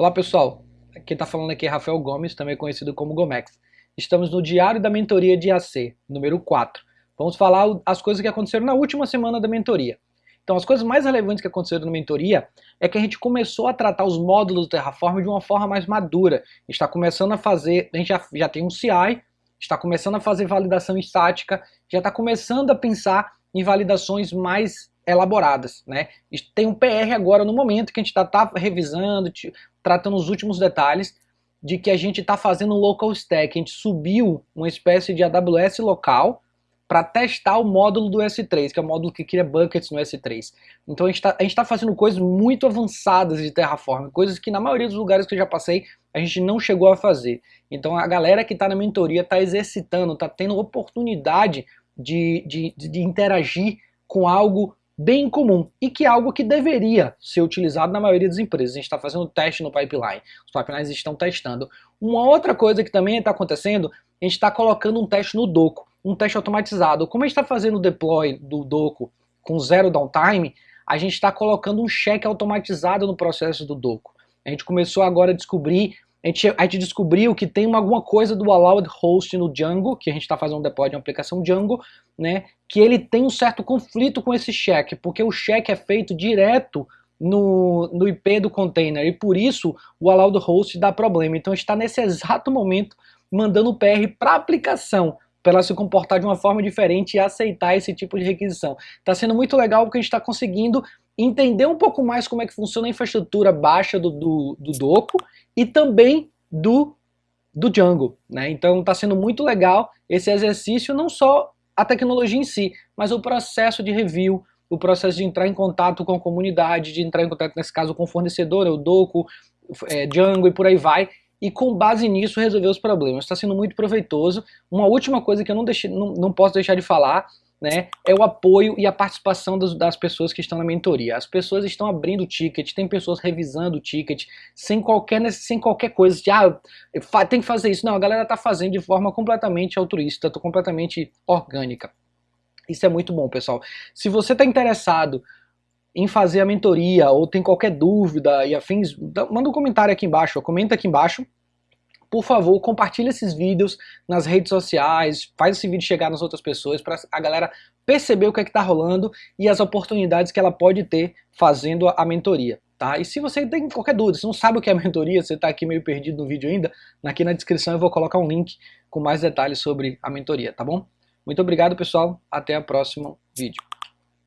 Olá pessoal, quem está falando aqui é Rafael Gomes, também conhecido como Gomex. Estamos no Diário da Mentoria de AC, número 4. Vamos falar as coisas que aconteceram na última semana da mentoria. Então as coisas mais relevantes que aconteceram na mentoria é que a gente começou a tratar os módulos do Terraform de uma forma mais madura. está começando a fazer, a gente já, já tem um CI, está começando a fazer validação estática, já está começando a pensar em validações mais elaboradas, né? Tem um PR agora no momento que a gente está tá revisando, tratando os últimos detalhes de que a gente está fazendo um local stack, a gente subiu uma espécie de AWS local para testar o módulo do S3, que é o módulo que cria buckets no S3. Então a gente está tá fazendo coisas muito avançadas de Terraform, coisas que na maioria dos lugares que eu já passei a gente não chegou a fazer. Então a galera que está na mentoria está exercitando, está tendo oportunidade de, de, de interagir com algo bem comum e que é algo que deveria ser utilizado na maioria das empresas. A gente está fazendo teste no pipeline, os pipelines estão testando. Uma outra coisa que também está acontecendo, a gente está colocando um teste no Doco, um teste automatizado. Como a gente está fazendo o deploy do Doco com zero downtime, a gente está colocando um cheque automatizado no processo do Doco. A gente começou agora a descobrir a gente, a gente descobriu que tem uma, alguma coisa do allowed host no Django, que a gente está fazendo um deploy de uma aplicação Django, né, que ele tem um certo conflito com esse check, porque o check é feito direto no, no IP do container, e por isso o allowed host dá problema. Então a gente está nesse exato momento mandando o PR para a aplicação, para ela se comportar de uma forma diferente e aceitar esse tipo de requisição. Está sendo muito legal porque a gente está conseguindo entender um pouco mais como é que funciona a infraestrutura baixa do, do, do Doco e também do, do Django. Né? Então está sendo muito legal esse exercício, não só a tecnologia em si, mas o processo de review, o processo de entrar em contato com a comunidade, de entrar em contato, nesse caso, com o fornecedor, o Doco, é, Django e por aí vai, e com base nisso resolver os problemas. Está sendo muito proveitoso. Uma última coisa que eu não, deixei, não, não posso deixar de falar né, é o apoio e a participação das, das, pessoas que estão na mentoria. As pessoas estão abrindo o ticket, tem pessoas revisando o ticket, sem qualquer, sem qualquer coisa de, ah, tem que fazer isso. Não, a galera está fazendo de forma completamente altruísta, completamente orgânica. Isso é muito bom, pessoal. Se você está interessado em fazer a mentoria ou tem qualquer dúvida e afins, manda um comentário aqui embaixo, comenta aqui embaixo por favor, compartilhe esses vídeos nas redes sociais, faz esse vídeo chegar nas outras pessoas para a galera perceber o que é está rolando e as oportunidades que ela pode ter fazendo a mentoria. Tá? E se você tem qualquer dúvida, se não sabe o que é mentoria, você está aqui meio perdido no vídeo ainda, aqui na descrição eu vou colocar um link com mais detalhes sobre a mentoria, tá bom? Muito obrigado pessoal, até o próximo vídeo.